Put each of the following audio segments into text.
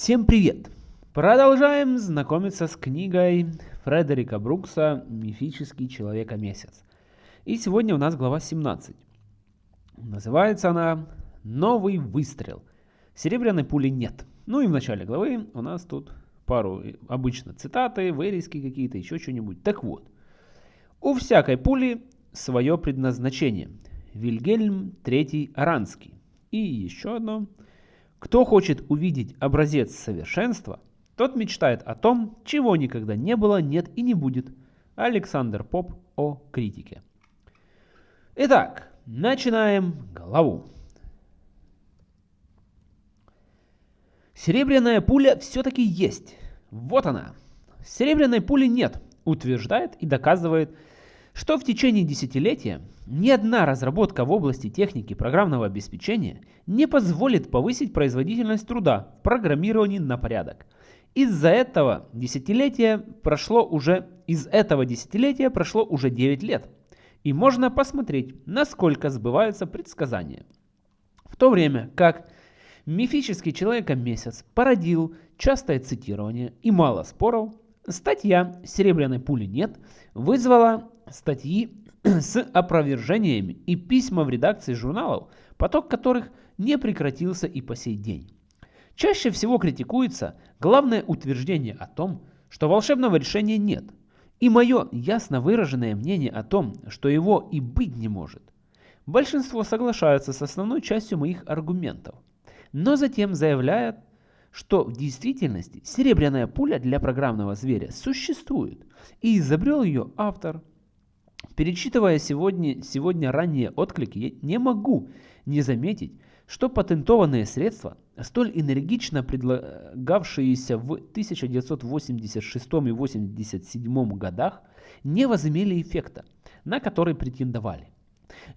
Всем привет! Продолжаем знакомиться с книгой Фредерика Брукса «Мифический человека-месяц». И сегодня у нас глава 17. Называется она «Новый выстрел». Серебряной пули нет. Ну и в начале главы у нас тут пару обычно цитаты, вырезки какие-то, еще что-нибудь. Так вот, у всякой пули свое предназначение. Вильгельм III Аранский. И еще одно – кто хочет увидеть образец совершенства, тот мечтает о том, чего никогда не было, нет и не будет. Александр Поп о критике. Итак, начинаем главу. Серебряная пуля все-таки есть. Вот она. Серебряной пули нет, утверждает и доказывает что в течение десятилетия ни одна разработка в области техники программного обеспечения не позволит повысить производительность труда в программировании на порядок. Из-за этого десятилетия прошло уже из этого десятилетия прошло уже 9 лет. И можно посмотреть, насколько сбываются предсказания. В то время как мифический человека-месяц породил частое цитирование и мало споров, статья «Серебряной пули нет» вызвала статьи с опровержениями и письма в редакции журналов, поток которых не прекратился и по сей день. Чаще всего критикуется главное утверждение о том, что волшебного решения нет, и мое ясно выраженное мнение о том, что его и быть не может. Большинство соглашаются с основной частью моих аргументов, но затем заявляют, что в действительности серебряная пуля для программного зверя существует, и изобрел ее автор – Перечитывая сегодня, сегодня ранние отклики, я не могу не заметить, что патентованные средства, столь энергично предлагавшиеся в 1986 и 1987 годах, не возымели эффекта, на который претендовали.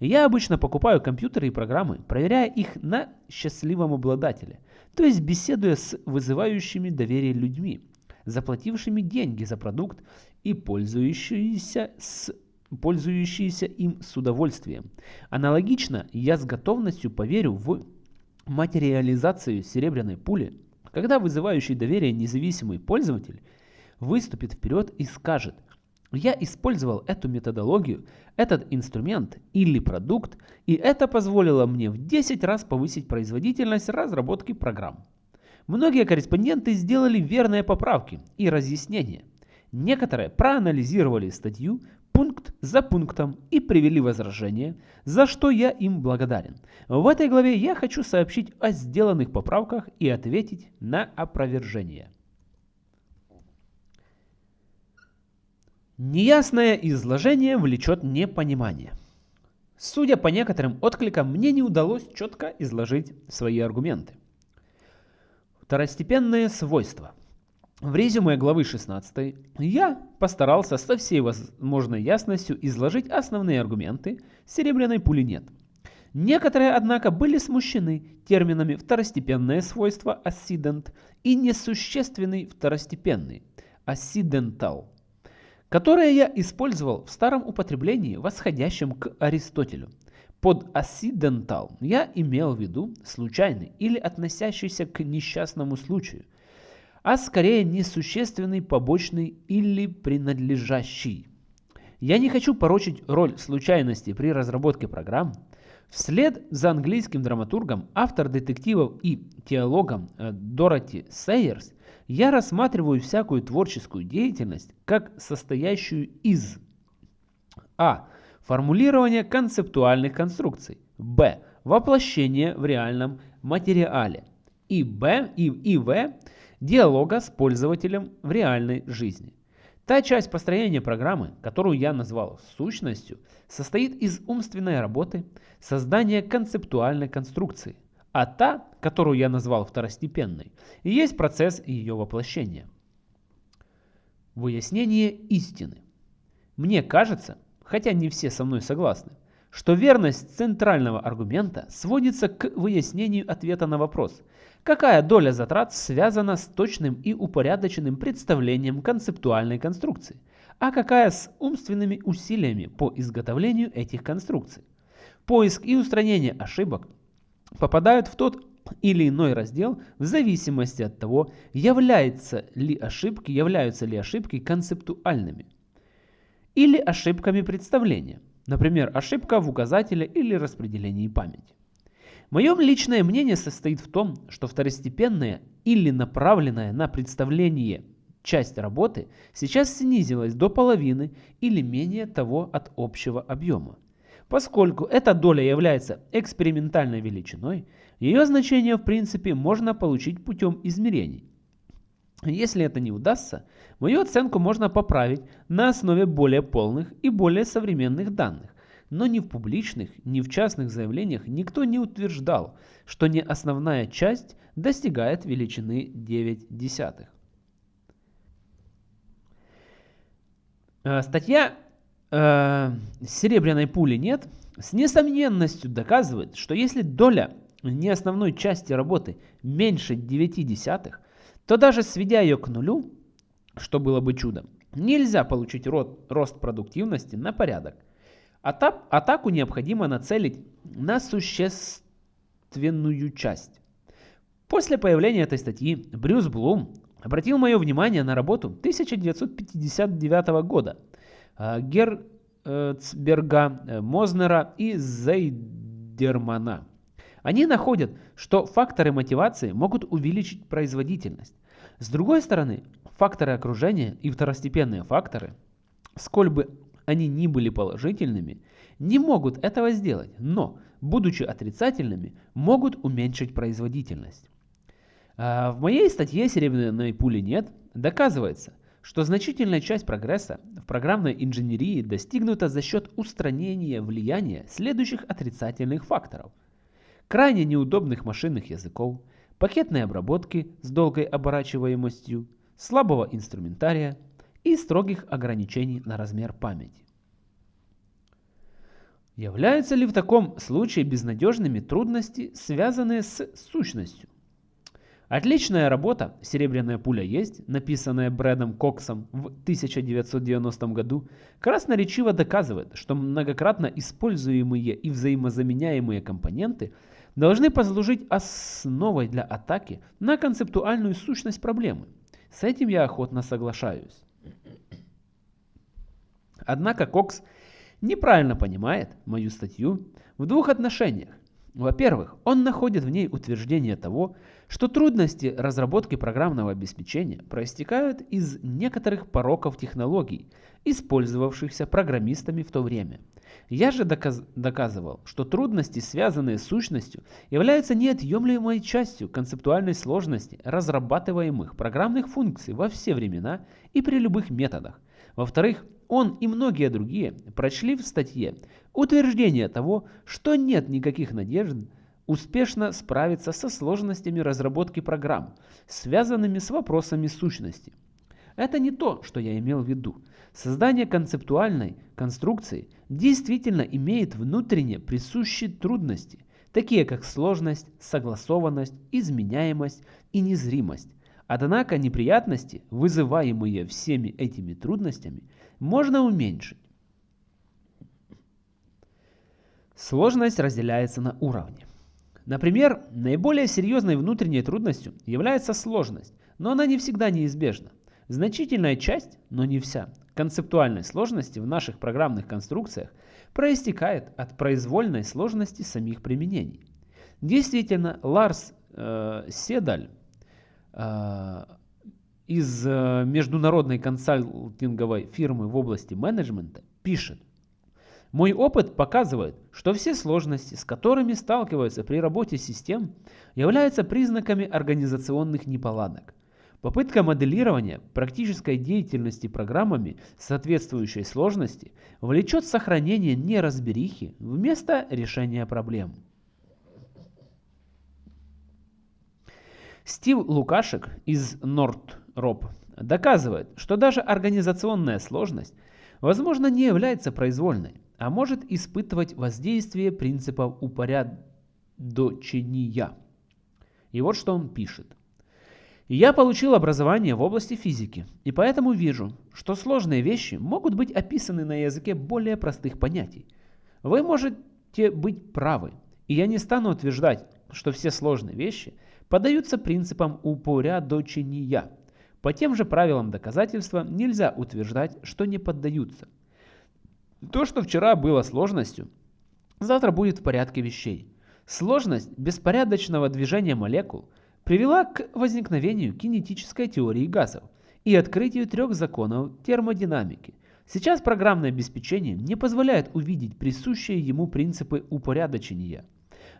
Я обычно покупаю компьютеры и программы, проверяя их на счастливом обладателе, то есть беседуя с вызывающими доверие людьми, заплатившими деньги за продукт и пользующиеся с пользующиеся им с удовольствием. Аналогично я с готовностью поверю в материализацию серебряной пули, когда вызывающий доверие независимый пользователь выступит вперед и скажет «Я использовал эту методологию, этот инструмент или продукт, и это позволило мне в 10 раз повысить производительность разработки программ». Многие корреспонденты сделали верные поправки и разъяснения. Некоторые проанализировали статью, пункт за пунктом и привели возражения, за что я им благодарен. В этой главе я хочу сообщить о сделанных поправках и ответить на опровержение. Неясное изложение влечет непонимание. Судя по некоторым откликам, мне не удалось четко изложить свои аргументы. Второстепенные свойства – в резюме главы 16 я постарался со всей возможной ясностью изложить основные аргументы «серебряной пули нет». Некоторые, однако, были смущены терминами «второстепенное свойство» «accident» и «несущественный второстепенный» «accidental», которые я использовал в старом употреблении, восходящем к Аристотелю. Под accidental я имел в виду случайный или относящийся к несчастному случаю, а скорее несущественный, побочный или принадлежащий. Я не хочу порочить роль случайности при разработке программ. Вслед за английским драматургом, автор детективов и теологом э, Дороти Сейерс, я рассматриваю всякую творческую деятельность как состоящую из а. Формулирование концептуальных конструкций. Б. Воплощение в реальном материале. И Б. И, и В диалога с пользователем в реальной жизни. Та часть построения программы, которую я назвал сущностью, состоит из умственной работы, создания концептуальной конструкции, а та, которую я назвал второстепенной, есть процесс ее воплощения. Выяснение истины. Мне кажется, хотя не все со мной согласны, что верность центрального аргумента сводится к выяснению ответа на вопрос, какая доля затрат связана с точным и упорядоченным представлением концептуальной конструкции, а какая с умственными усилиями по изготовлению этих конструкций. Поиск и устранение ошибок попадают в тот или иной раздел в зависимости от того, являются ли ошибки, являются ли ошибки концептуальными или ошибками представления, например, ошибка в указателе или распределении памяти. Мое личное мнение состоит в том, что второстепенная или направленная на представление часть работы сейчас снизилась до половины или менее того от общего объема. Поскольку эта доля является экспериментальной величиной, ее значение в принципе можно получить путем измерений. Если это не удастся, мою оценку можно поправить на основе более полных и более современных данных, но ни в публичных, ни в частных заявлениях никто не утверждал, что не основная часть достигает величины 9 десятых. Э, статья э, «Серебряной пули нет» с несомненностью доказывает, что если доля не основной части работы меньше 9 десятых, то даже сведя ее к нулю, что было бы чудом, нельзя получить рост продуктивности на порядок – Атаку необходимо нацелить на существенную часть. После появления этой статьи Брюс Блум обратил мое внимание на работу 1959 года э, Герцберга, э, Мознера и Зейдермана. Они находят, что факторы мотивации могут увеличить производительность. С другой стороны, факторы окружения и второстепенные факторы, сколь бы они ни были положительными, не могут этого сделать, но, будучи отрицательными, могут уменьшить производительность. А, в моей статье «Серебряной пули нет» доказывается, что значительная часть прогресса в программной инженерии достигнута за счет устранения влияния следующих отрицательных факторов. Крайне неудобных машинных языков, пакетной обработки с долгой оборачиваемостью, слабого инструментария, и строгих ограничений на размер памяти. Являются ли в таком случае безнадежными трудности, связанные с сущностью? Отличная работа «Серебряная пуля есть», написанная Брэдом Коксом в 1990 году, красноречиво доказывает, что многократно используемые и взаимозаменяемые компоненты должны послужить основой для атаки на концептуальную сущность проблемы. С этим я охотно соглашаюсь. Однако Кокс неправильно понимает мою статью в двух отношениях. Во-первых, он находит в ней утверждение того, что трудности разработки программного обеспечения проистекают из некоторых пороков технологий, использовавшихся программистами в то время. Я же доказ доказывал, что трудности, связанные с сущностью, являются неотъемлемой частью концептуальной сложности разрабатываемых программных функций во все времена и при любых методах. Во-вторых, он и многие другие прочли в статье утверждение того, что нет никаких надежд успешно справиться со сложностями разработки программ, связанными с вопросами сущности. Это не то, что я имел в виду. Создание концептуальной конструкции действительно имеет внутренне присущие трудности, такие как сложность, согласованность, изменяемость и незримость. Однако неприятности, вызываемые всеми этими трудностями, можно уменьшить. Сложность разделяется на уровни. Например, наиболее серьезной внутренней трудностью является сложность, но она не всегда неизбежна. Значительная часть, но не вся, концептуальной сложности в наших программных конструкциях проистекает от произвольной сложности самих применений. Действительно, Ларс э, Седаль э, из э, международной консалтинговой фирмы в области менеджмента пишет. Мой опыт показывает, что все сложности, с которыми сталкиваются при работе систем, являются признаками организационных неполадок. Попытка моделирования практической деятельности программами соответствующей сложности влечет сохранение неразберихи вместо решения проблем. Стив Лукашек из Норд Роб доказывает, что даже организационная сложность, возможно, не является произвольной, а может испытывать воздействие принципов упорядочения. И вот что он пишет. Я получил образование в области физики, и поэтому вижу, что сложные вещи могут быть описаны на языке более простых понятий. Вы можете быть правы, и я не стану утверждать, что все сложные вещи поддаются принципам упорядочения. По тем же правилам доказательства нельзя утверждать, что не поддаются. То, что вчера было сложностью, завтра будет в порядке вещей. Сложность беспорядочного движения молекул привела к возникновению кинетической теории газов и открытию трех законов термодинамики. Сейчас программное обеспечение не позволяет увидеть присущие ему принципы упорядочения.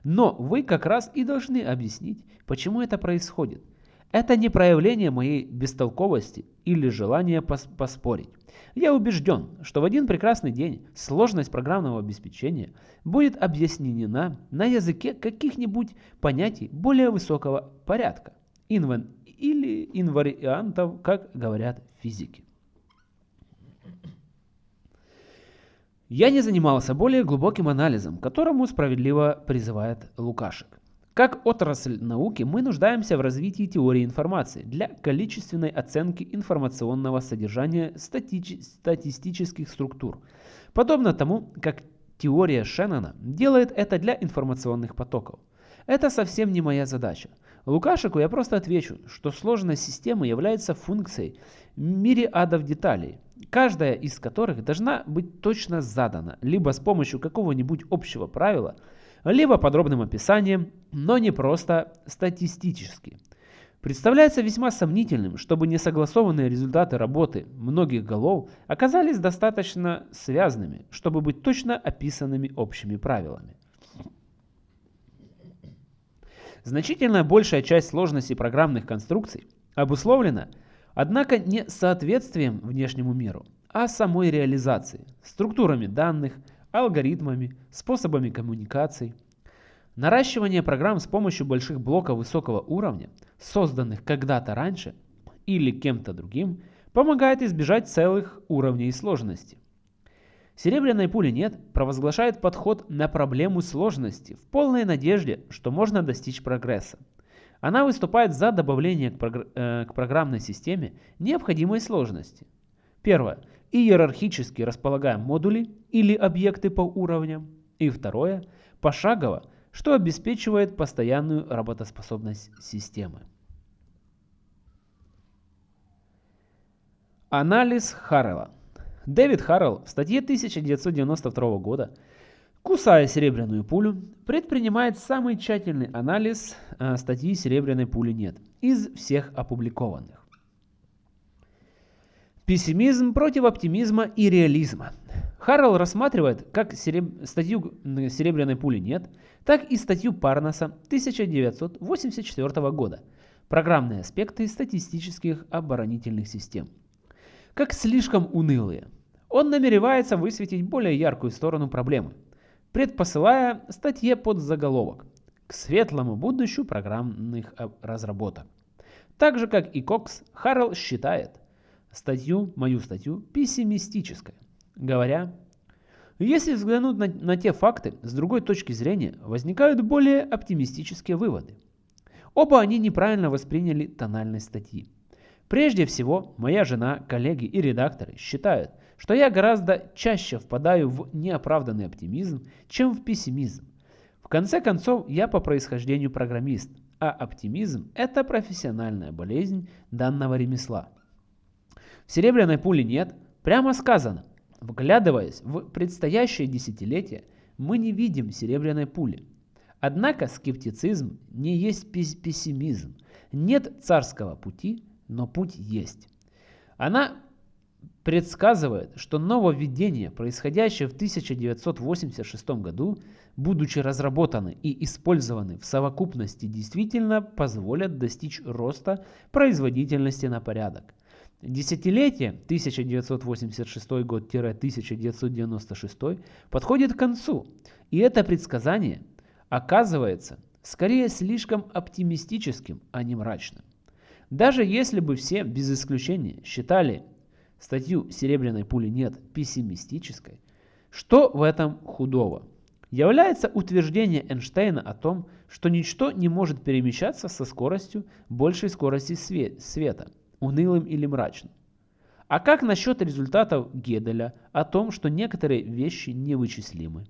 Но вы как раз и должны объяснить, почему это происходит. Это не проявление моей бестолковости или желания пос поспорить. Я убежден, что в один прекрасный день сложность программного обеспечения будет объяснена на языке каких-нибудь понятий более высокого порядка инвен или инвариантов, как говорят физики. Я не занимался более глубоким анализом, которому справедливо призывает Лукашек. Как отрасль науки мы нуждаемся в развитии теории информации для количественной оценки информационного содержания стати статистических структур, подобно тому, как теория Шеннона делает это для информационных потоков. Это совсем не моя задача. Лукашику я просто отвечу, что сложность системы является функцией мириадов деталей, каждая из которых должна быть точно задана, либо с помощью какого-нибудь общего правила – либо подробным описанием, но не просто статистически. Представляется весьма сомнительным, чтобы несогласованные результаты работы многих голов оказались достаточно связанными, чтобы быть точно описанными общими правилами. Значительно большая часть сложности программных конструкций обусловлена, однако, не соответствием внешнему миру, а самой реализацией, структурами данных, алгоритмами, способами коммуникаций. Наращивание программ с помощью больших блоков высокого уровня, созданных когда-то раньше или кем-то другим, помогает избежать целых уровней сложности. Серебряной пули нет провозглашает подход на проблему сложности в полной надежде, что можно достичь прогресса. Она выступает за добавление к, прогр э, к программной системе необходимой сложности. Первое иерархически располагаем модули или объекты по уровням. И второе, пошагово, что обеспечивает постоянную работоспособность системы. Анализ Харрелла. Дэвид Харрелл в статье 1992 года «Кусая серебряную пулю» предпринимает самый тщательный анализ э, статьи «Серебряной пули нет» из всех опубликованных. Пессимизм против оптимизма и реализма. Харрелл рассматривает как сереб... статью «Серебряной пули нет», так и статью Парнаса 1984 года «Программные аспекты статистических оборонительных систем». Как слишком унылые. Он намеревается высветить более яркую сторону проблемы, предпосылая статье под заголовок «К светлому будущему программных разработок». Так же, как и Кокс, Харрелл считает, статью, мою статью, пессимистической, говоря, если взглянуть на, на те факты с другой точки зрения, возникают более оптимистические выводы. Оба они неправильно восприняли тональность статьи. Прежде всего, моя жена, коллеги и редакторы считают, что я гораздо чаще впадаю в неоправданный оптимизм, чем в пессимизм. В конце концов, я по происхождению программист, а оптимизм – это профессиональная болезнь данного ремесла. Серебряной пули нет, прямо сказано. Вглядываясь в предстоящее десятилетие, мы не видим серебряной пули. Однако скептицизм не есть пессимизм. Нет царского пути, но путь есть. Она предсказывает, что нововведения, происходящие в 1986 году, будучи разработаны и использованы в совокупности, действительно позволят достичь роста производительности на порядок. Десятилетие 1986 год-1996 подходит к концу, и это предсказание оказывается скорее слишком оптимистическим, а не мрачным. Даже если бы все, без исключения, считали статью «Серебряной пули нет» пессимистической, что в этом худого? Является утверждение Эйнштейна о том, что ничто не может перемещаться со скоростью большей скорости света – унылым или мрачным. А как насчет результатов Геделя о том, что некоторые вещи невычислимы?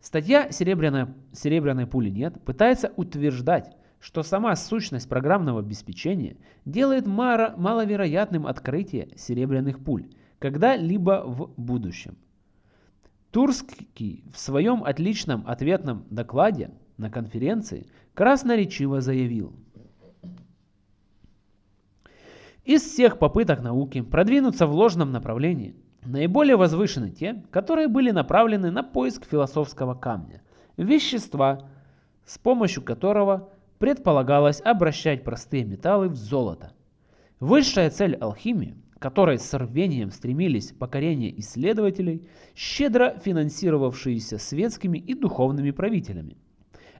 Статья «Серебряной, «Серебряной пули нет» пытается утверждать, что сама сущность программного обеспечения делает маловероятным открытие серебряных пуль когда-либо в будущем. Турский в своем отличном ответном докладе на конференции красноречиво заявил. Из всех попыток науки продвинуться в ложном направлении, наиболее возвышены те, которые были направлены на поиск философского камня, вещества, с помощью которого предполагалось обращать простые металлы в золото. Высшая цель алхимии, которой с рвением стремились покорение исследователей, щедро финансировавшиеся светскими и духовными правителями.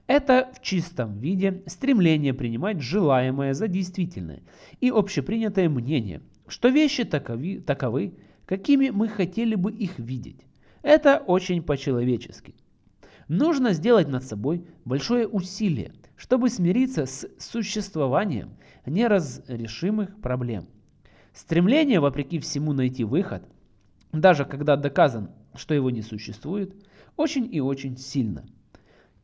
Это в чистом виде стремление принимать желаемое за действительное и общепринятое мнение, что вещи таковы, таковы, какими мы хотели бы их видеть. Это очень по-человечески. Нужно сделать над собой большое усилие, чтобы смириться с существованием неразрешимых проблем. Стремление, вопреки всему, найти выход, даже когда доказан, что его не существует, очень и очень сильно.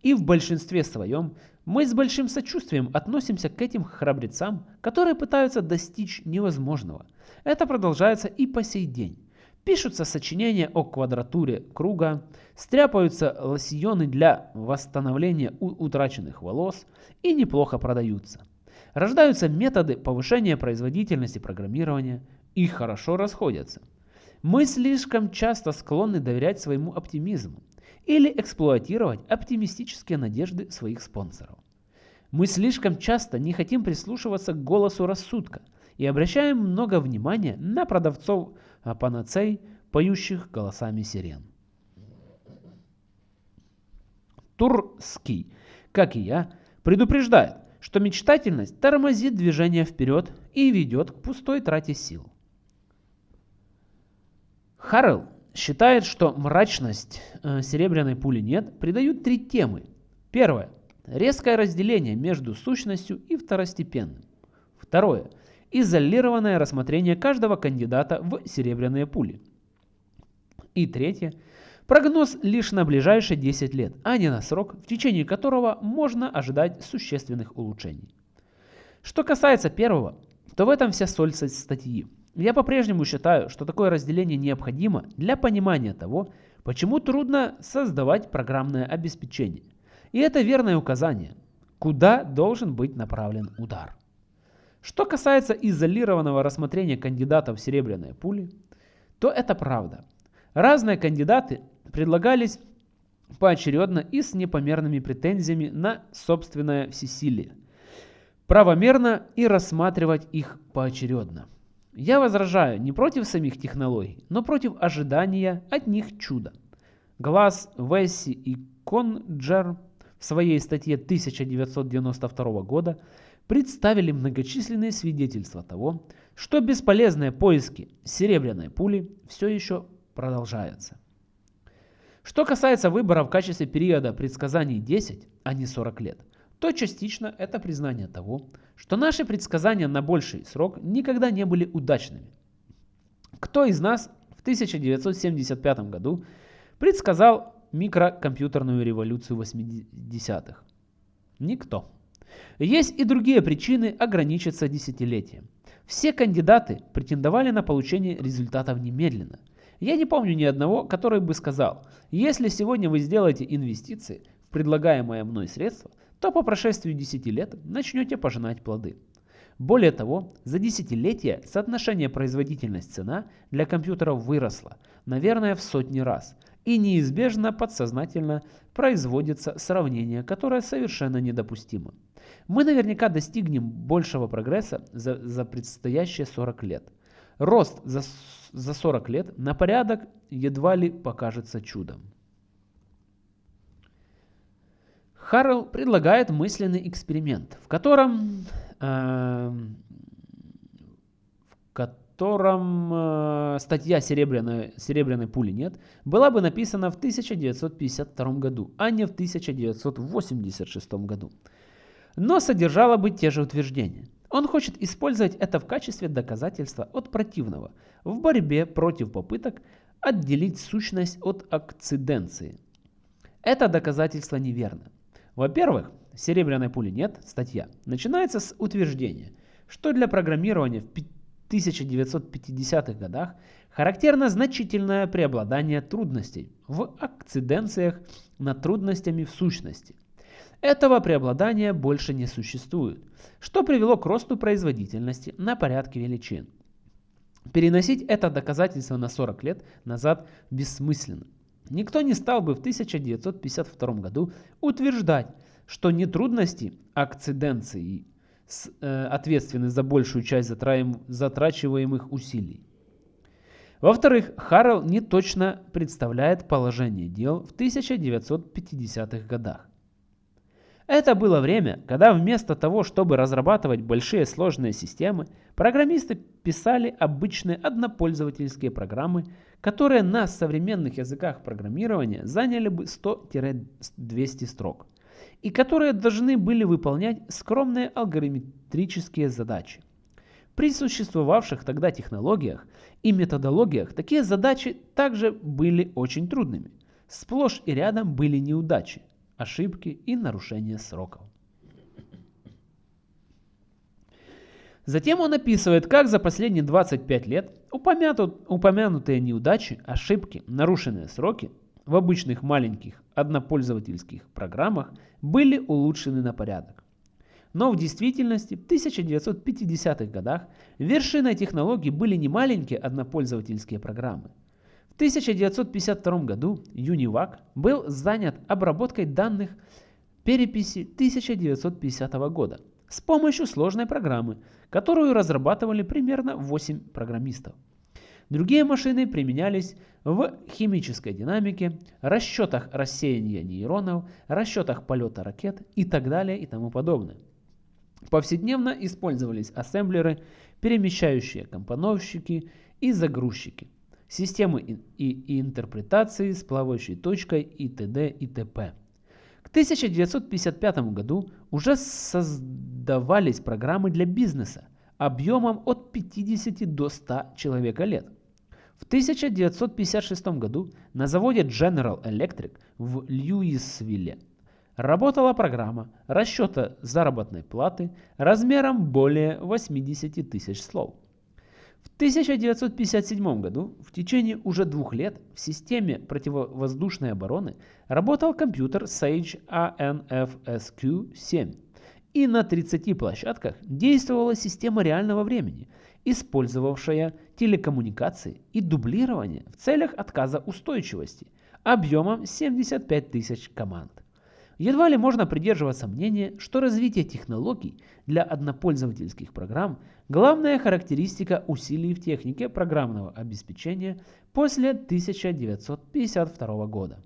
И в большинстве своем мы с большим сочувствием относимся к этим храбрецам, которые пытаются достичь невозможного. Это продолжается и по сей день. Пишутся сочинения о квадратуре круга, стряпаются лосьоны для восстановления утраченных волос и неплохо продаются. Рождаются методы повышения производительности программирования и хорошо расходятся. Мы слишком часто склонны доверять своему оптимизму или эксплуатировать оптимистические надежды своих спонсоров. Мы слишком часто не хотим прислушиваться к голосу рассудка и обращаем много внимания на продавцов а панацей, поющих голосами сирен. Турский, как и я, предупреждает, что мечтательность тормозит движение вперед и ведет к пустой трате сил. Харрелл считает, что мрачность э, серебряной пули нет придают три темы. Первое. Резкое разделение между сущностью и второстепенным. Второе изолированное рассмотрение каждого кандидата в серебряные пули. И третье. Прогноз лишь на ближайшие 10 лет, а не на срок, в течение которого можно ожидать существенных улучшений. Что касается первого, то в этом вся соль статьи. Я по-прежнему считаю, что такое разделение необходимо для понимания того, почему трудно создавать программное обеспечение. И это верное указание, куда должен быть направлен удар. Что касается изолированного рассмотрения кандидатов в серебряные пули, то это правда. Разные кандидаты предлагались поочередно и с непомерными претензиями на собственное всесилие. Правомерно и рассматривать их поочередно. Я возражаю не против самих технологий, но против ожидания от них чуда. Глаз, Весси и Конджер в своей статье 1992 года представили многочисленные свидетельства того, что бесполезные поиски серебряной пули все еще продолжаются. Что касается выбора в качестве периода предсказаний 10, а не 40 лет, то частично это признание того, что наши предсказания на больший срок никогда не были удачными. Кто из нас в 1975 году предсказал микрокомпьютерную революцию 80-х? Никто. Есть и другие причины ограничиться десятилетием. Все кандидаты претендовали на получение результатов немедленно. Я не помню ни одного, который бы сказал, если сегодня вы сделаете инвестиции в предлагаемое мной средство, то по прошествии 10 лет начнете пожинать плоды. Более того, за десятилетия соотношение производительность-цена для компьютеров выросло, наверное, в сотни раз – и неизбежно подсознательно производится сравнение, которое совершенно недопустимо. Мы наверняка достигнем большего прогресса за, за предстоящие 40 лет. Рост за, за 40 лет на порядок едва ли покажется чудом. Харрелл предлагает мысленный эксперимент, в котором, э, в котором э, статья серебряной, «Серебряной пули нет» была бы написана в 1952 году, а не в 1986 году. Но содержала бы те же утверждения. Он хочет использовать это в качестве доказательства от противного в борьбе против попыток отделить сущность от акциденции. Это доказательство неверно. Во-первых, серебряной пули нет, статья, начинается с утверждения, что для программирования в 1950-х годах характерно значительное преобладание трудностей в акциденциях над трудностями в сущности. Этого преобладания больше не существует, что привело к росту производительности на порядке величин. Переносить это доказательство на 40 лет назад бессмысленно. Никто не стал бы в 1952 году утверждать, что не трудности акциденции э, ответственны за большую часть затрачиваемых усилий. Во-вторых, Харрелл не точно представляет положение дел в 1950-х годах. Это было время, когда вместо того, чтобы разрабатывать большие сложные системы, программисты писали обычные однопользовательские программы, которые на современных языках программирования заняли бы 100-200 строк, и которые должны были выполнять скромные алгоритмические задачи. При существовавших тогда технологиях и методологиях такие задачи также были очень трудными. Сплошь и рядом были неудачи, ошибки и нарушения сроков. Затем он описывает, как за последние 25 лет упомянутые неудачи, ошибки, нарушенные сроки в обычных маленьких однопользовательских программах были улучшены на порядок. Но в действительности в 1950-х годах вершиной технологий были не маленькие однопользовательские программы. В 1952 году UNIVAC был занят обработкой данных переписи 1950 года с помощью сложной программы, которую разрабатывали примерно 8 программистов. Другие машины применялись в химической динамике, расчетах рассеяния нейронов, расчетах полета ракет и так далее и тому подобное. Повседневно использовались ассемблеры, перемещающие компоновщики и загрузчики, системы и, интерпретации с плавающей точкой и т.д. и т.п. К 1955 году уже создавались программы для бизнеса объемом от 50 до 100 человека лет. В 1956 году на заводе General Electric в Льюисвилле работала программа расчета заработной платы размером более 80 тысяч слов. В 1957 году, в течение уже двух лет, в системе противовоздушной обороны работал компьютер Sage ANFSQ-7, и на 30 площадках действовала система реального времени, использовавшая телекоммуникации и дублирование в целях отказа устойчивости объемом 75 тысяч команд. Едва ли можно придерживаться мнения, что развитие технологий для однопользовательских программ – главная характеристика усилий в технике программного обеспечения после 1952 года.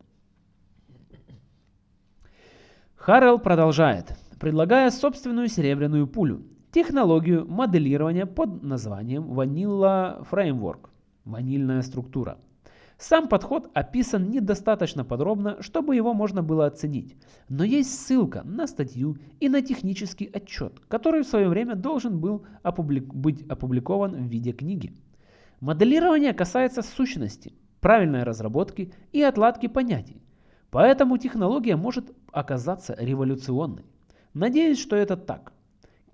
Харрелл продолжает, предлагая собственную серебряную пулю – технологию моделирования под названием Vanilla Framework – ванильная структура – сам подход описан недостаточно подробно, чтобы его можно было оценить, но есть ссылка на статью и на технический отчет, который в свое время должен был опублик быть опубликован в виде книги. Моделирование касается сущности, правильной разработки и отладки понятий, поэтому технология может оказаться революционной. Надеюсь, что это так.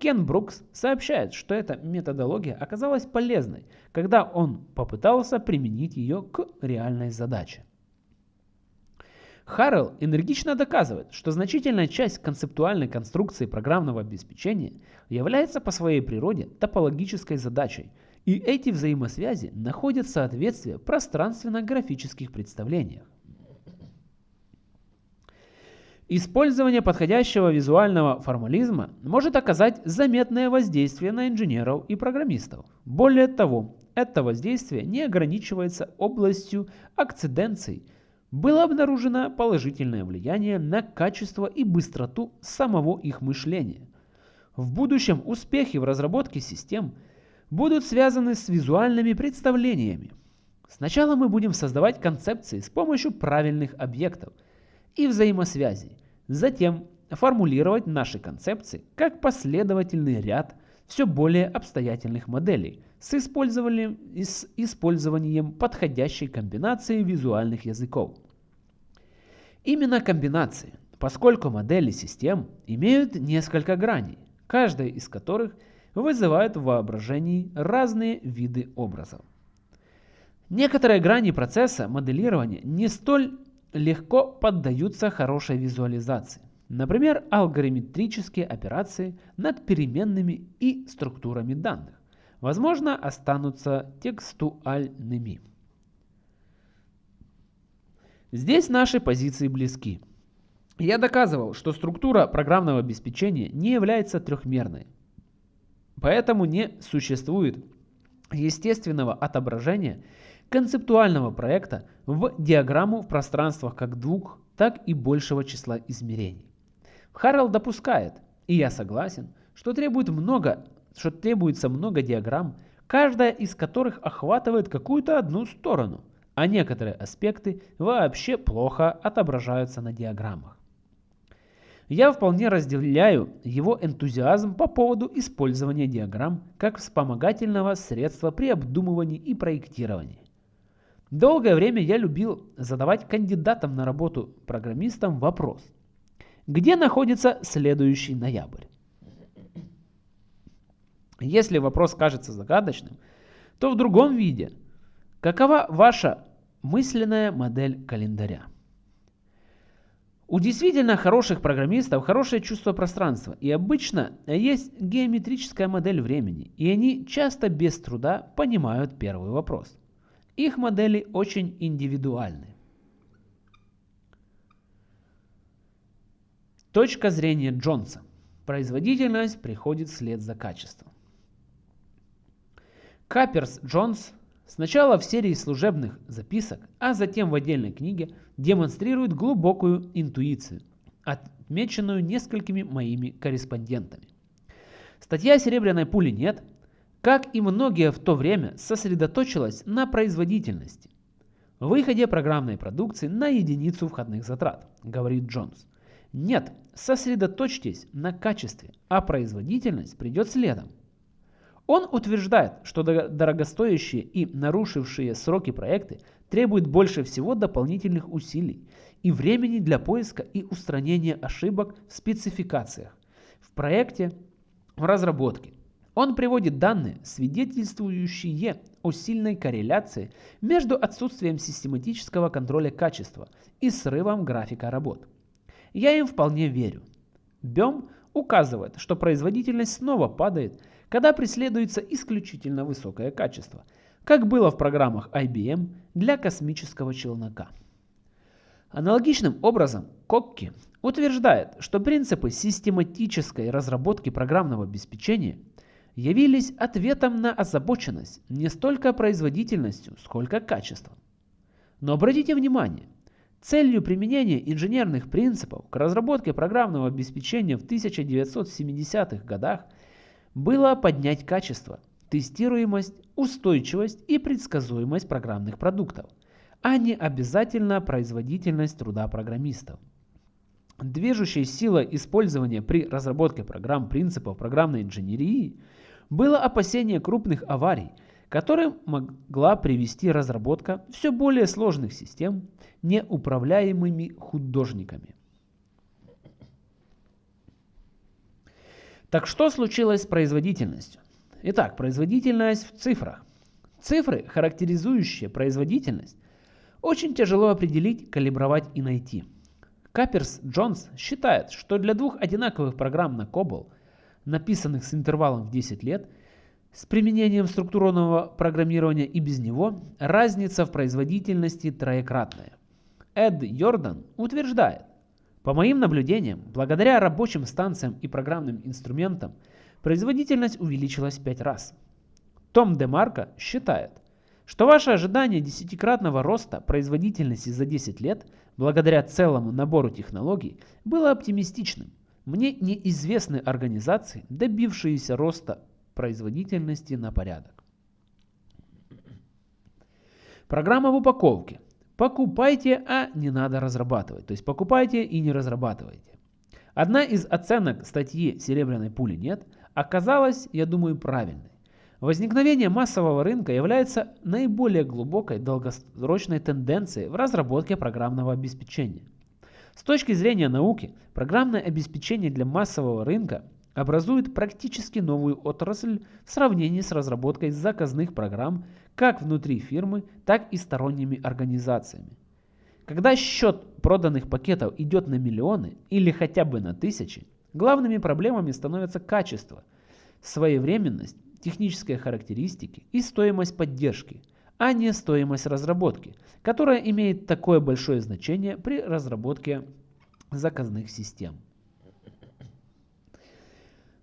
Кен Брукс сообщает, что эта методология оказалась полезной, когда он попытался применить ее к реальной задаче. Харрелл энергично доказывает, что значительная часть концептуальной конструкции программного обеспечения является по своей природе топологической задачей, и эти взаимосвязи находят соответствие пространственно-графических представлениях. Использование подходящего визуального формализма может оказать заметное воздействие на инженеров и программистов. Более того, это воздействие не ограничивается областью акциденций. Было обнаружено положительное влияние на качество и быстроту самого их мышления. В будущем успехи в разработке систем будут связаны с визуальными представлениями. Сначала мы будем создавать концепции с помощью правильных объектов – и взаимосвязей. Затем формулировать наши концепции как последовательный ряд все более обстоятельных моделей с использованием, с использованием подходящей комбинации визуальных языков. Именно комбинации, поскольку модели систем имеют несколько граней, каждая из которых вызывает в воображении разные виды образов. Некоторые грани процесса моделирования не столь легко поддаются хорошей визуализации. Например, алгоритмические операции над переменными и структурами данных, возможно, останутся текстуальными. Здесь наши позиции близки. Я доказывал, что структура программного обеспечения не является трехмерной. Поэтому не существует естественного отображения концептуального проекта в диаграмму в пространствах как двух, так и большего числа измерений. Харрелл допускает, и я согласен, что, требует много, что требуется много диаграмм, каждая из которых охватывает какую-то одну сторону, а некоторые аспекты вообще плохо отображаются на диаграммах. Я вполне разделяю его энтузиазм по поводу использования диаграмм как вспомогательного средства при обдумывании и проектировании. Долгое время я любил задавать кандидатам на работу программистам вопрос, где находится следующий ноябрь? Если вопрос кажется загадочным, то в другом виде. Какова ваша мысленная модель календаря? У действительно хороших программистов хорошее чувство пространства, и обычно есть геометрическая модель времени, и они часто без труда понимают первый вопрос. Их модели очень индивидуальны. Точка зрения Джонса. Производительность приходит вслед за качеством. Каперс Джонс Сначала в серии служебных записок, а затем в отдельной книге демонстрирует глубокую интуицию, отмеченную несколькими моими корреспондентами. Статья «Серебряной пули нет», как и многие в то время, сосредоточилась на производительности. Выходе программной продукции на единицу входных затрат, говорит Джонс. Нет, сосредоточьтесь на качестве, а производительность придет следом. Он утверждает, что дорогостоящие и нарушившие сроки проекты требуют больше всего дополнительных усилий и времени для поиска и устранения ошибок в спецификациях, в проекте, в разработке. Он приводит данные, свидетельствующие о сильной корреляции между отсутствием систематического контроля качества и срывом графика работ. Я им вполне верю. Бем указывает, что производительность снова падает когда преследуется исключительно высокое качество, как было в программах IBM для космического челнока. Аналогичным образом Кокки утверждает, что принципы систематической разработки программного обеспечения явились ответом на озабоченность не столько производительностью, сколько качеством. Но обратите внимание, целью применения инженерных принципов к разработке программного обеспечения в 1970-х годах – было поднять качество, тестируемость, устойчивость и предсказуемость программных продуктов, а не обязательно производительность труда программистов. Движущей силой использования при разработке программ принципов программной инженерии было опасение крупных аварий, которым могла привести разработка все более сложных систем неуправляемыми художниками. Так что случилось с производительностью? Итак, производительность в цифрах. Цифры, характеризующие производительность, очень тяжело определить, калибровать и найти. Каперс Джонс считает, что для двух одинаковых программ на COBOL, написанных с интервалом в 10 лет, с применением структурного программирования и без него, разница в производительности троекратная. Эд Йордан утверждает, по моим наблюдениям, благодаря рабочим станциям и программным инструментам, производительность увеличилась в 5 раз. Том Демарко считает, что ваше ожидание десятикратного роста производительности за 10 лет, благодаря целому набору технологий, было оптимистичным. Мне неизвестны организации, добившиеся роста производительности на порядок. Программа в упаковке – Покупайте, а не надо разрабатывать. То есть покупайте и не разрабатывайте. Одна из оценок статьи «Серебряной пули нет» оказалась, я думаю, правильной. Возникновение массового рынка является наиболее глубокой долгосрочной тенденцией в разработке программного обеспечения. С точки зрения науки, программное обеспечение для массового рынка образует практически новую отрасль в сравнении с разработкой заказных программ как внутри фирмы, так и сторонними организациями. Когда счет проданных пакетов идет на миллионы или хотя бы на тысячи, главными проблемами становятся качество, своевременность, технические характеристики и стоимость поддержки, а не стоимость разработки, которая имеет такое большое значение при разработке заказных систем.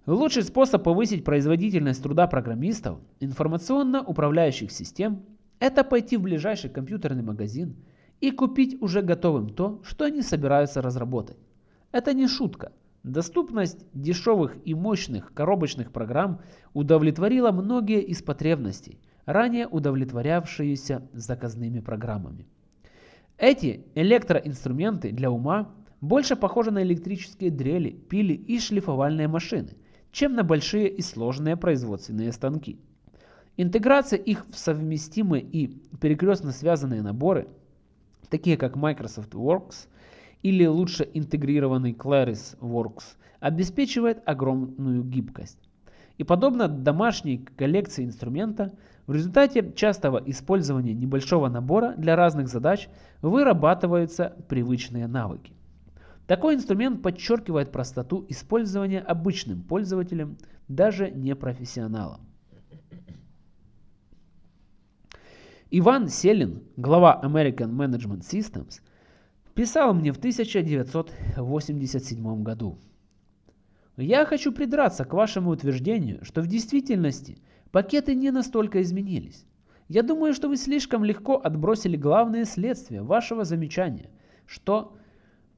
Лучший способ повысить производительность труда программистов, информационно-управляющих систем – это пойти в ближайший компьютерный магазин и купить уже готовым то, что они собираются разработать. Это не шутка. Доступность дешевых и мощных коробочных программ удовлетворила многие из потребностей, ранее удовлетворявшиеся заказными программами. Эти электроинструменты для ума больше похожи на электрические дрели, пили и шлифовальные машины – чем на большие и сложные производственные станки. Интеграция их в совместимые и перекрестно связанные наборы, такие как Microsoft Works или лучше интегрированный Claris Works, обеспечивает огромную гибкость. И подобно домашней коллекции инструмента, в результате частого использования небольшого набора для разных задач вырабатываются привычные навыки. Такой инструмент подчеркивает простоту использования обычным пользователем, даже не профессионалом. Иван Селин, глава American Management Systems, писал мне в 1987 году. Я хочу придраться к вашему утверждению, что в действительности пакеты не настолько изменились. Я думаю, что вы слишком легко отбросили главные следствия вашего замечания, что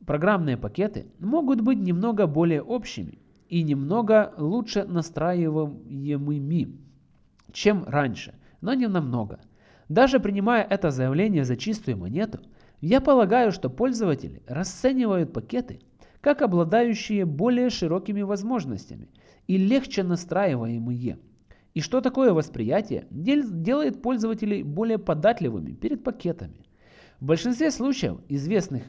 Программные пакеты могут быть немного более общими и немного лучше настраиваемыми, чем раньше, но не намного. Даже принимая это заявление за чистую монету, я полагаю, что пользователи расценивают пакеты как обладающие более широкими возможностями и легче настраиваемые. И что такое восприятие делает пользователей более податливыми перед пакетами. В большинстве случаев, известных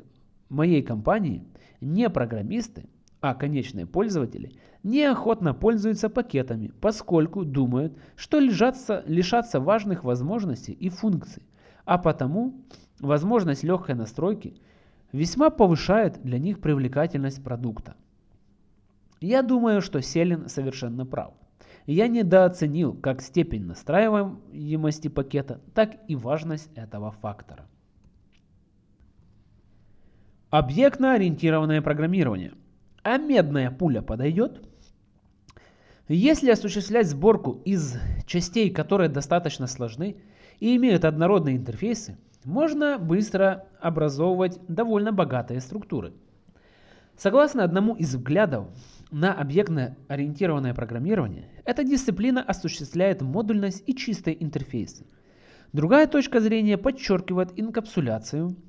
моей компании не программисты, а конечные пользователи неохотно пользуются пакетами, поскольку думают, что лишатся, лишатся важных возможностей и функций, а потому возможность легкой настройки весьма повышает для них привлекательность продукта. Я думаю, что Селин совершенно прав. Я недооценил как степень настраиваемости пакета, так и важность этого фактора. Объектно-ориентированное программирование. А медная пуля подойдет? Если осуществлять сборку из частей, которые достаточно сложны и имеют однородные интерфейсы, можно быстро образовывать довольно богатые структуры. Согласно одному из взглядов на объектно-ориентированное программирование, эта дисциплина осуществляет модульность и чистые интерфейсы. Другая точка зрения подчеркивает инкапсуляцию –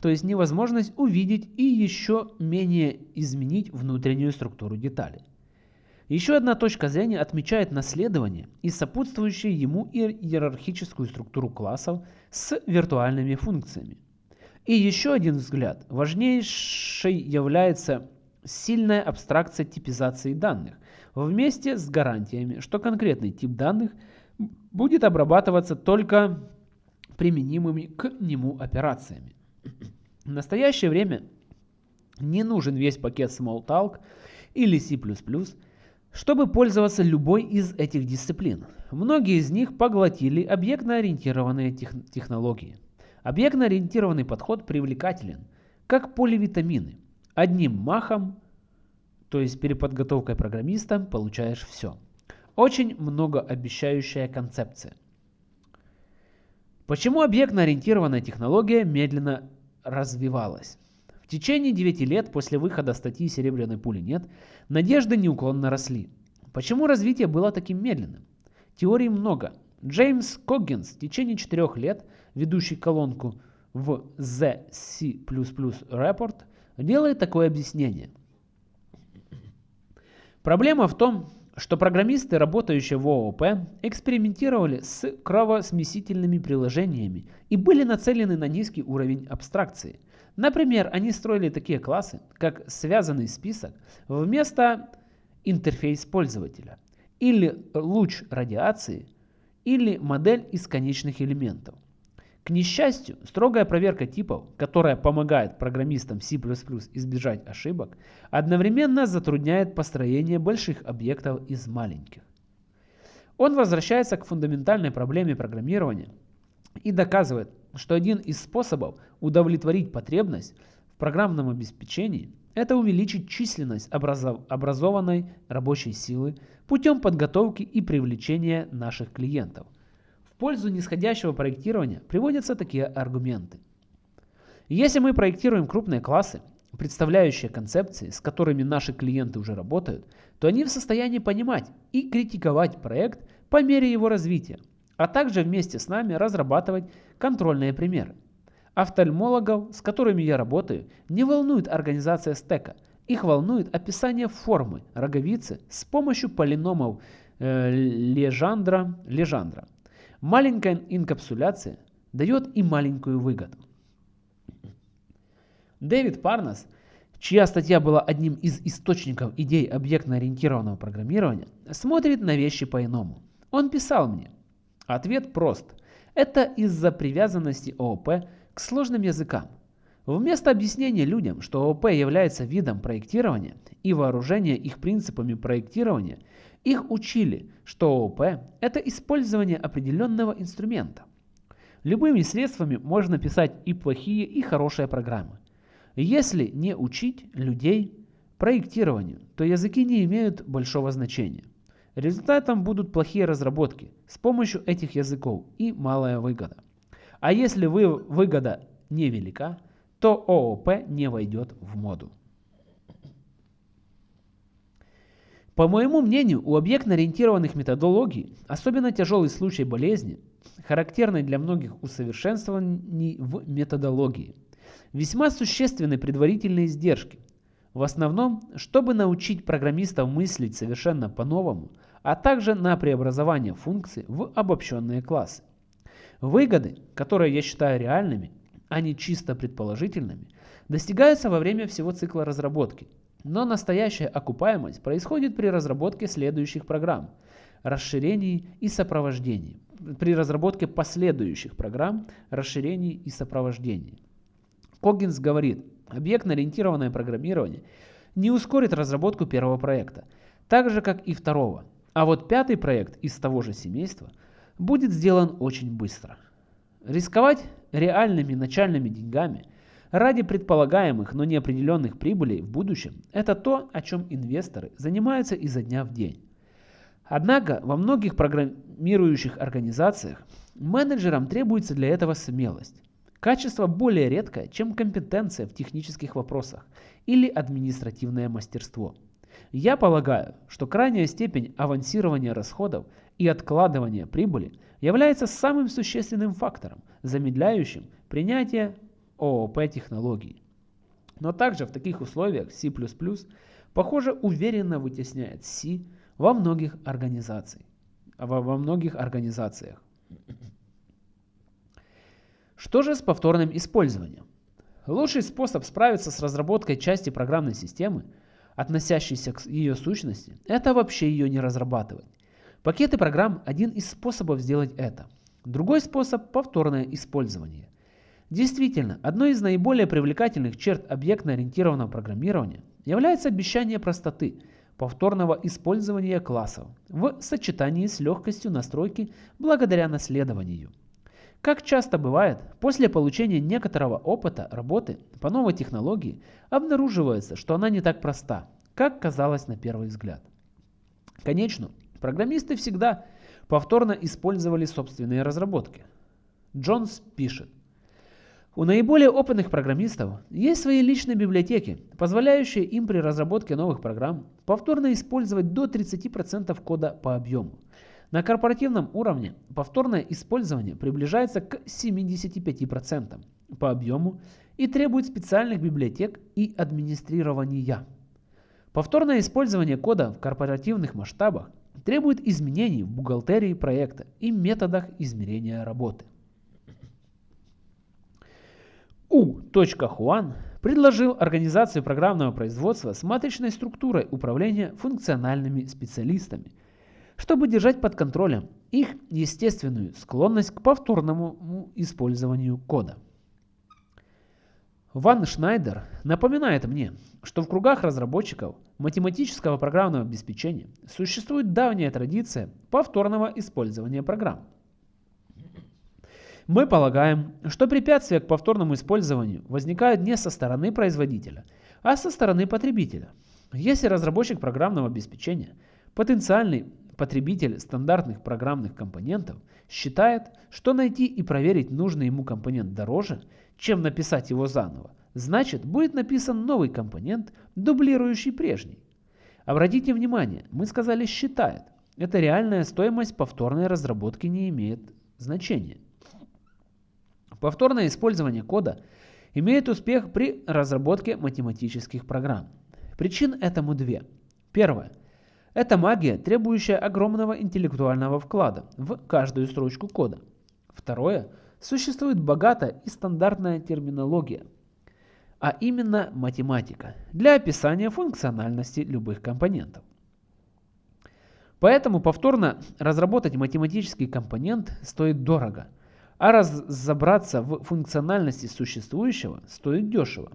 то есть невозможность увидеть и еще менее изменить внутреннюю структуру деталей. Еще одна точка зрения отмечает наследование и сопутствующую ему иерархическую структуру классов с виртуальными функциями. И еще один взгляд. Важнейшей является сильная абстракция типизации данных вместе с гарантиями, что конкретный тип данных будет обрабатываться только применимыми к нему операциями. В настоящее время не нужен весь пакет Smalltalk или C++, чтобы пользоваться любой из этих дисциплин. Многие из них поглотили объектно-ориентированные тех технологии. Объектно-ориентированный подход привлекателен, как поливитамины. Одним махом, то есть переподготовкой программиста, получаешь все. Очень многообещающая концепция. Почему объектно-ориентированная технология медленно развивалась? Течение 9 лет после выхода статьи «Серебряной пули нет» надежды неуклонно росли. Почему развитие было таким медленным? Теорий много. Джеймс Коггинс в течение 4 лет, ведущий колонку в The C++ Report, делает такое объяснение. Проблема в том, что программисты, работающие в ООП, экспериментировали с кровосмесительными приложениями и были нацелены на низкий уровень абстракции, Например, они строили такие классы, как связанный список вместо интерфейс пользователя, или луч радиации, или модель из конечных элементов. К несчастью, строгая проверка типов, которая помогает программистам C++ избежать ошибок, одновременно затрудняет построение больших объектов из маленьких. Он возвращается к фундаментальной проблеме программирования и доказывает, что один из способов удовлетворить потребность в программном обеспечении – это увеличить численность образов образованной рабочей силы путем подготовки и привлечения наших клиентов – пользу нисходящего проектирования приводятся такие аргументы. Если мы проектируем крупные классы, представляющие концепции, с которыми наши клиенты уже работают, то они в состоянии понимать и критиковать проект по мере его развития, а также вместе с нами разрабатывать контрольные примеры. Офтальмологов, с которыми я работаю, не волнует организация стека, их волнует описание формы роговицы с помощью полиномов э, Лежандра, Лежандра. Маленькая инкапсуляция дает и маленькую выгоду. Дэвид Парнас, чья статья была одним из источников идей объектно-ориентированного программирования, смотрит на вещи по-иному. Он писал мне, ответ прост. Это из-за привязанности ООП к сложным языкам. Вместо объяснения людям, что ООП является видом проектирования и вооружения их принципами проектирования – их учили, что ООП – это использование определенного инструмента. Любыми средствами можно писать и плохие, и хорошие программы. Если не учить людей проектированию, то языки не имеют большого значения. Результатом будут плохие разработки с помощью этих языков и малая выгода. А если вы, выгода невелика, то ООП не войдет в моду. По моему мнению, у объектно-ориентированных методологий особенно тяжелый случай болезни, характерный для многих усовершенствований в методологии. Весьма существенны предварительные издержки. В основном, чтобы научить программистов мыслить совершенно по-новому, а также на преобразование функций в обобщенные классы. Выгоды, которые я считаю реальными, а не чисто предположительными, достигаются во время всего цикла разработки – но настоящая окупаемость происходит при разработке следующих программ, расширений и сопровождении, при разработке последующих программ, расширений и сопровождении. Коггинс говорит, объектно-ориентированное программирование не ускорит разработку первого проекта, так же как и второго, а вот пятый проект из того же семейства будет сделан очень быстро. Рисковать реальными начальными деньгами ради предполагаемых, но неопределенных прибылей в будущем – это то, о чем инвесторы занимаются изо дня в день. Однако во многих программирующих организациях менеджерам требуется для этого смелость. Качество более редкое, чем компетенция в технических вопросах или административное мастерство. Я полагаю, что крайняя степень авансирования расходов и откладывания прибыли является самым существенным фактором, замедляющим принятие ООП технологий. Но также в таких условиях C++, похоже, уверенно вытесняет C во многих организациях. Во, во многих организациях. Что же с повторным использованием? Лучший способ справиться с разработкой части программной системы, относящейся к ее сущности, это вообще ее не разрабатывать. Пакеты программ – один из способов сделать это. Другой способ – повторное использование. Действительно, одной из наиболее привлекательных черт объектно-ориентированного программирования является обещание простоты, повторного использования классов в сочетании с легкостью настройки благодаря наследованию. Как часто бывает, после получения некоторого опыта работы по новой технологии обнаруживается, что она не так проста, как казалось на первый взгляд. Конечно, программисты всегда повторно использовали собственные разработки. Джонс пишет, у наиболее опытных программистов есть свои личные библиотеки, позволяющие им при разработке новых программ повторно использовать до 30% кода по объему. На корпоративном уровне повторное использование приближается к 75% по объему и требует специальных библиотек и администрирования. Повторное использование кода в корпоративных масштабах требует изменений в бухгалтерии проекта и методах измерения работы. У.Хуан предложил организацию программного производства с матричной структурой управления функциональными специалистами, чтобы держать под контролем их естественную склонность к повторному использованию кода. Ван Шнайдер напоминает мне, что в кругах разработчиков математического программного обеспечения существует давняя традиция повторного использования программ. Мы полагаем, что препятствия к повторному использованию возникают не со стороны производителя, а со стороны потребителя. Если разработчик программного обеспечения, потенциальный потребитель стандартных программных компонентов, считает, что найти и проверить нужный ему компонент дороже, чем написать его заново, значит будет написан новый компонент, дублирующий прежний. Обратите внимание, мы сказали «считает». Это реальная стоимость повторной разработки не имеет значения. Повторное использование кода имеет успех при разработке математических программ. Причин этому две. Первое. Это магия, требующая огромного интеллектуального вклада в каждую строчку кода. Второе. Существует богатая и стандартная терминология, а именно математика, для описания функциональности любых компонентов. Поэтому повторно разработать математический компонент стоит дорого – а разобраться в функциональности существующего стоит дешево.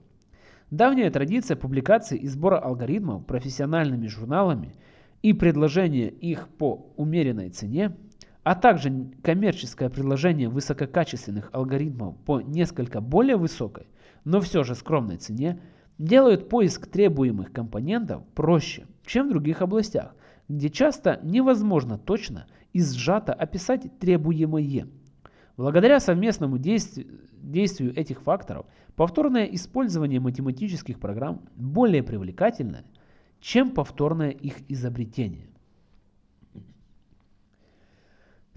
Давняя традиция публикации и сбора алгоритмов профессиональными журналами и предложения их по умеренной цене, а также коммерческое предложение высококачественных алгоритмов по несколько более высокой, но все же скромной цене, делают поиск требуемых компонентов проще, чем в других областях, где часто невозможно точно и сжато описать требуемое. Благодаря совместному действию, этих факторов, повторное использование математических программ более привлекательно, чем повторное их изобретение.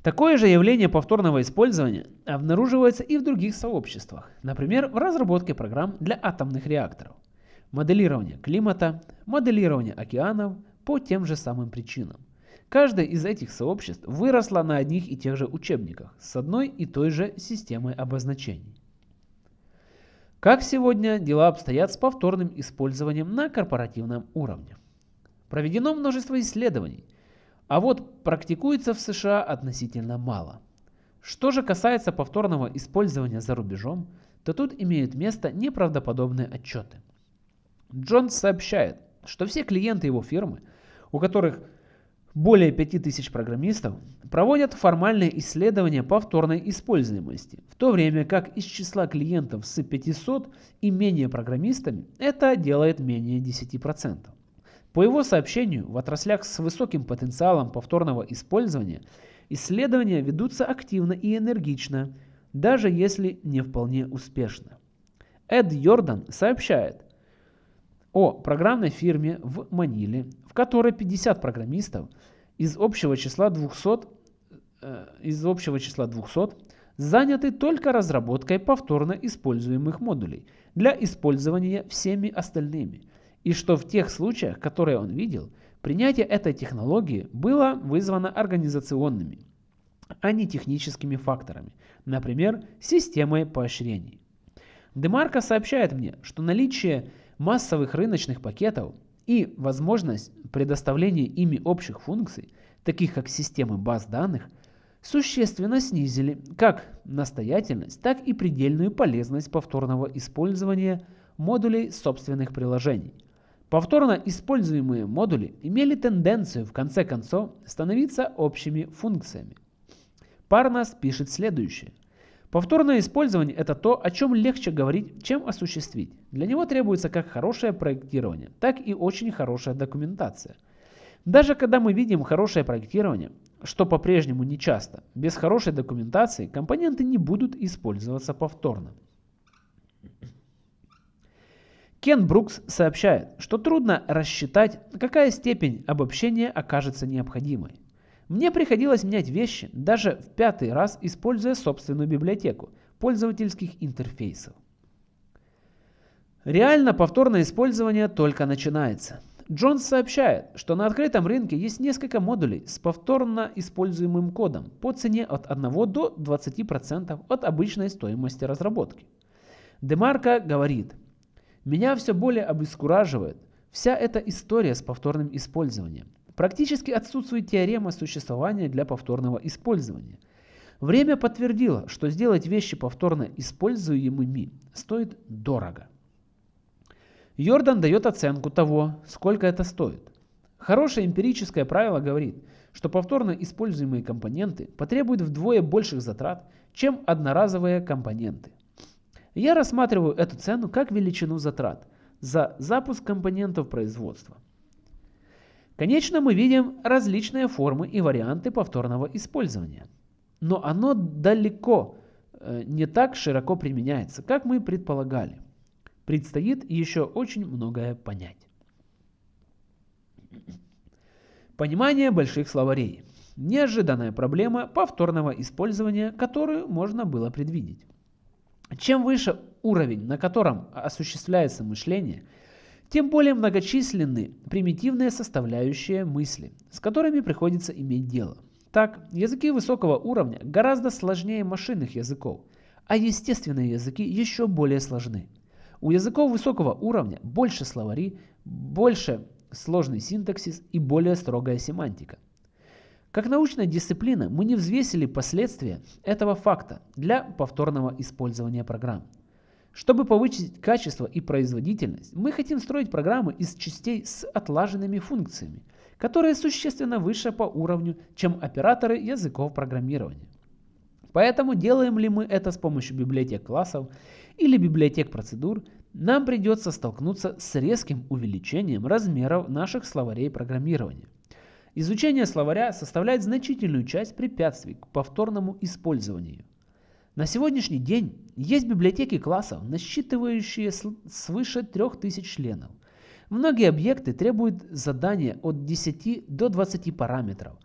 Такое же явление повторного использования обнаруживается и в других сообществах, например, в разработке программ для атомных реакторов, моделирование климата, моделирование океанов по тем же самым причинам. Каждое из этих сообществ выросло на одних и тех же учебниках с одной и той же системой обозначений. Как сегодня дела обстоят с повторным использованием на корпоративном уровне? Проведено множество исследований, а вот практикуется в США относительно мало. Что же касается повторного использования за рубежом, то тут имеют место неправдоподобные отчеты. Джонс сообщает, что все клиенты его фирмы, у которых более 5000 программистов проводят формальные исследования повторной используемости, в то время как из числа клиентов с 500 и менее программистами это делает менее 10%. По его сообщению, в отраслях с высоким потенциалом повторного использования исследования ведутся активно и энергично, даже если не вполне успешно. Эд Йордан сообщает о программной фирме в Маниле, в которой 50 программистов из общего числа 200, э, из общего числа 200 заняты только разработкой повторно используемых модулей для использования всеми остальными, и что в тех случаях, которые он видел, принятие этой технологии было вызвано организационными, а не техническими факторами, например, системой поощрений. Демарко сообщает мне, что наличие массовых рыночных пакетов и возможность предоставления ими общих функций, таких как системы баз данных, существенно снизили как настоятельность, так и предельную полезность повторного использования модулей собственных приложений. Повторно используемые модули имели тенденцию в конце концов становиться общими функциями. Парнас пишет следующее. Повторное использование – это то, о чем легче говорить, чем осуществить. Для него требуется как хорошее проектирование, так и очень хорошая документация. Даже когда мы видим хорошее проектирование, что по-прежнему не часто, без хорошей документации компоненты не будут использоваться повторно. Кен Брукс сообщает, что трудно рассчитать, какая степень обобщения окажется необходимой. Мне приходилось менять вещи даже в пятый раз, используя собственную библиотеку пользовательских интерфейсов. Реально повторное использование только начинается. Джонс сообщает, что на открытом рынке есть несколько модулей с повторно используемым кодом по цене от 1 до 20% от обычной стоимости разработки. Демарко говорит, «Меня все более обескураживает вся эта история с повторным использованием. Практически отсутствует теорема существования для повторного использования. Время подтвердило, что сделать вещи повторно используемыми стоит дорого. Йордан дает оценку того, сколько это стоит. Хорошее эмпирическое правило говорит, что повторно используемые компоненты потребуют вдвое больших затрат, чем одноразовые компоненты. Я рассматриваю эту цену как величину затрат за запуск компонентов производства. Конечно, мы видим различные формы и варианты повторного использования. Но оно далеко э, не так широко применяется, как мы предполагали. Предстоит еще очень многое понять. Понимание больших словарей. Неожиданная проблема повторного использования, которую можно было предвидеть. Чем выше уровень, на котором осуществляется мышление – тем более многочисленны примитивные составляющие мысли, с которыми приходится иметь дело. Так, языки высокого уровня гораздо сложнее машинных языков, а естественные языки еще более сложны. У языков высокого уровня больше словари, больше сложный синтаксис и более строгая семантика. Как научная дисциплина мы не взвесили последствия этого факта для повторного использования программ. Чтобы повысить качество и производительность, мы хотим строить программы из частей с отлаженными функциями, которые существенно выше по уровню, чем операторы языков программирования. Поэтому делаем ли мы это с помощью библиотек классов или библиотек процедур, нам придется столкнуться с резким увеличением размеров наших словарей программирования. Изучение словаря составляет значительную часть препятствий к повторному использованию. На сегодняшний день есть библиотеки классов, насчитывающие свыше 3000 членов. Многие объекты требуют задания от 10 до 20 параметров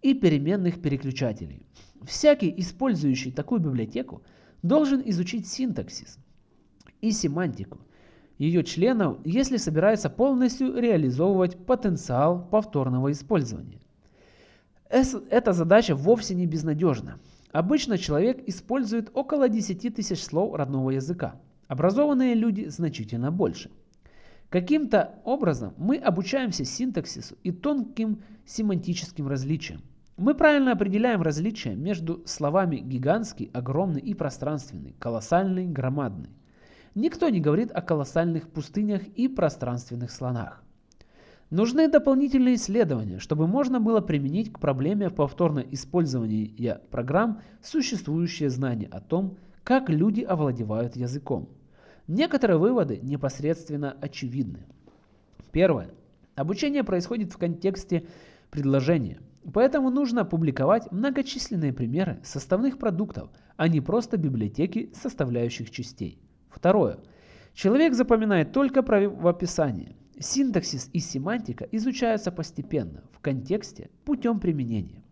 и переменных переключателей. Всякий, использующий такую библиотеку, должен изучить синтаксис и семантику ее членов, если собирается полностью реализовывать потенциал повторного использования. Эта задача вовсе не безнадежна. Обычно человек использует около 10 тысяч слов родного языка. Образованные люди значительно больше. Каким-то образом мы обучаемся синтаксису и тонким семантическим различиям. Мы правильно определяем различия между словами гигантский, огромный и пространственный, колоссальный, громадный. Никто не говорит о колоссальных пустынях и пространственных слонах. Нужны дополнительные исследования, чтобы можно было применить к проблеме повторного использования программ существующие знания о том, как люди овладевают языком. Некоторые выводы непосредственно очевидны. Первое. Обучение происходит в контексте предложения, поэтому нужно публиковать многочисленные примеры составных продуктов, а не просто библиотеки составляющих частей. Второе. Человек запоминает только правописание, Синтаксис и семантика изучаются постепенно, в контексте, путем применения.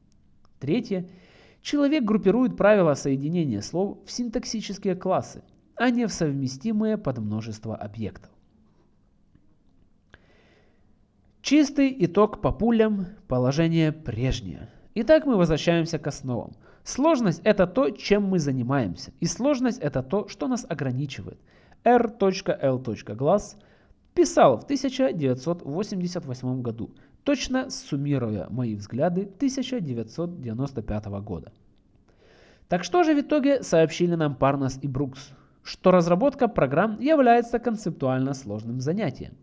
Третье. Человек группирует правила соединения слов в синтаксические классы, а не в совместимые под множество объектов. Чистый итог по пулям, положение прежнее. Итак, мы возвращаемся к основам. Сложность это то, чем мы занимаемся, и сложность это то, что нас ограничивает. r.l.glass – Писал в 1988 году, точно суммируя мои взгляды 1995 года. Так что же в итоге сообщили нам Парнас и Брукс? Что разработка программ является концептуально сложным занятием.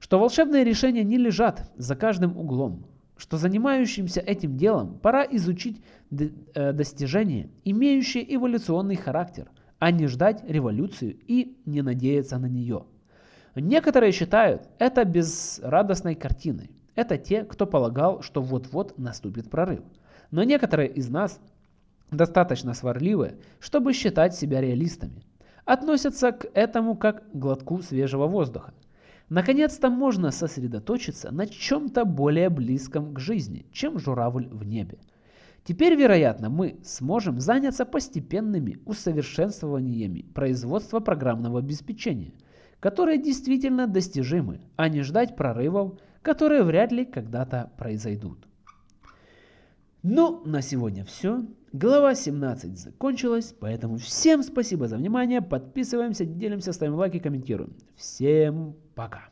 Что волшебные решения не лежат за каждым углом. Что занимающимся этим делом пора изучить э, достижения, имеющие эволюционный характер, а не ждать революцию и не надеяться на нее. Некоторые считают это безрадостной картиной. Это те, кто полагал, что вот-вот наступит прорыв. Но некоторые из нас достаточно сварливые, чтобы считать себя реалистами. Относятся к этому как к глотку свежего воздуха. Наконец-то можно сосредоточиться на чем-то более близком к жизни, чем журавль в небе. Теперь, вероятно, мы сможем заняться постепенными усовершенствованиями производства программного обеспечения – которые действительно достижимы, а не ждать прорывов, которые вряд ли когда-то произойдут. Ну, на сегодня все. Глава 17 закончилась, поэтому всем спасибо за внимание. Подписываемся, делимся, ставим лайки, комментируем. Всем пока.